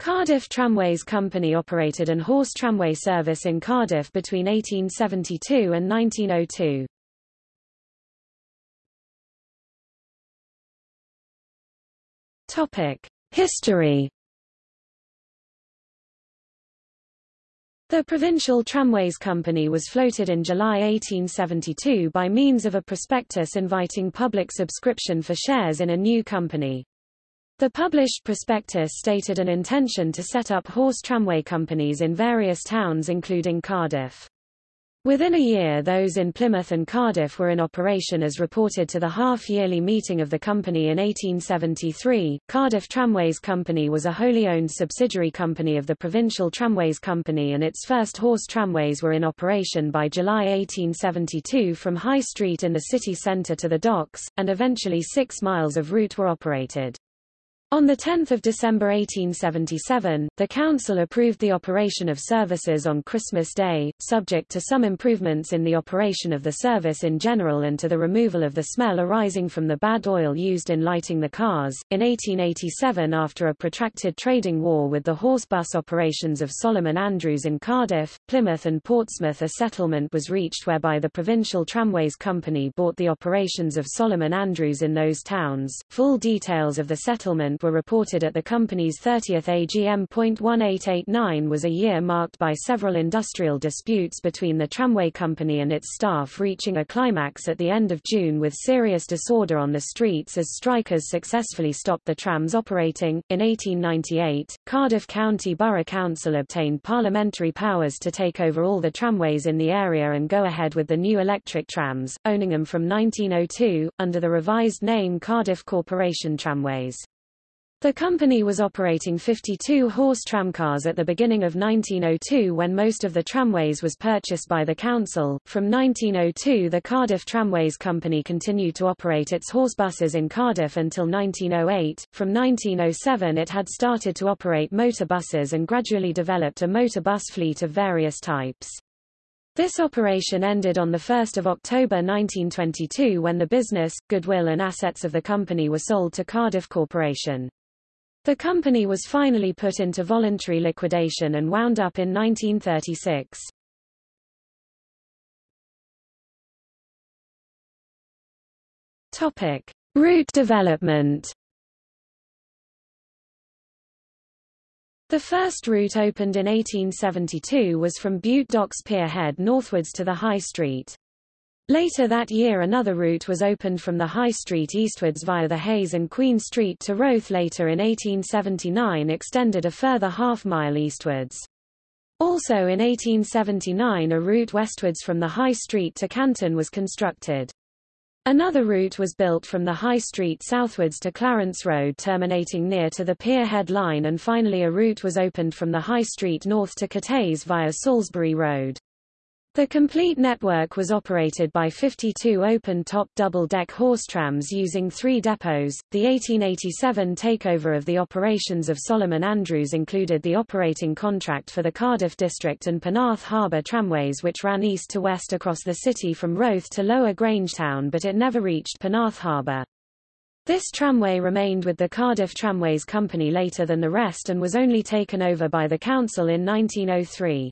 Cardiff Tramways Company operated an horse tramway service in Cardiff between 1872 and 1902. Topic: History. The Provincial Tramways Company was floated in July 1872 by means of a prospectus inviting public subscription for shares in a new company. The published prospectus stated an intention to set up horse tramway companies in various towns including Cardiff. Within a year those in Plymouth and Cardiff were in operation as reported to the half-yearly meeting of the company in 1873. Cardiff Tramways Company was a wholly owned subsidiary company of the Provincial Tramways Company and its first horse tramways were in operation by July 1872 from High Street in the city centre to the docks, and eventually six miles of route were operated. On 10 December 1877, the Council approved the operation of services on Christmas Day, subject to some improvements in the operation of the service in general and to the removal of the smell arising from the bad oil used in lighting the cars. In 1887 after a protracted trading war with the horse bus operations of Solomon Andrews in Cardiff, Plymouth and Portsmouth a settlement was reached whereby the Provincial Tramways Company bought the operations of Solomon Andrews in those towns. Full details of the settlement were reported at the company's 30th AGM. 1889 was a year marked by several industrial disputes between the tramway company and its staff reaching a climax at the end of June with serious disorder on the streets as strikers successfully stopped the trams operating. In 1898, Cardiff County Borough Council obtained parliamentary powers to take over all the tramways in the area and go ahead with the new electric trams, owning them from 1902, under the revised name Cardiff Corporation Tramways. The company was operating 52 horse tramcars at the beginning of 1902 when most of the tramways was purchased by the council. From 1902 the Cardiff Tramways Company continued to operate its horse buses in Cardiff until 1908. From 1907 it had started to operate motor buses and gradually developed a motor bus fleet of various types. This operation ended on 1 October 1922 when the business, goodwill and assets of the company were sold to Cardiff Corporation. The company was finally put into voluntary liquidation and wound up in 1936. Topic: Route development. The first route opened in 1872 was from Bute Docks Pier Head northwards to the High Street. Later that year another route was opened from the High Street eastwards via the Hayes and Queen Street to Roath later in 1879 extended a further half-mile eastwards. Also in 1879 a route westwards from the High Street to Canton was constructed. Another route was built from the High Street southwards to Clarence Road terminating near to the Pier Head line and finally a route was opened from the High Street north to Cathays via Salisbury Road. The complete network was operated by 52 open-top double-deck horse trams using three depots. The 1887 takeover of the operations of Solomon Andrews included the operating contract for the Cardiff District and Penarth Harbour tramways which ran east to west across the city from Roath to Lower Grangetown but it never reached Penarth Harbour. This tramway remained with the Cardiff Tramways Company later than the rest and was only taken over by the council in 1903.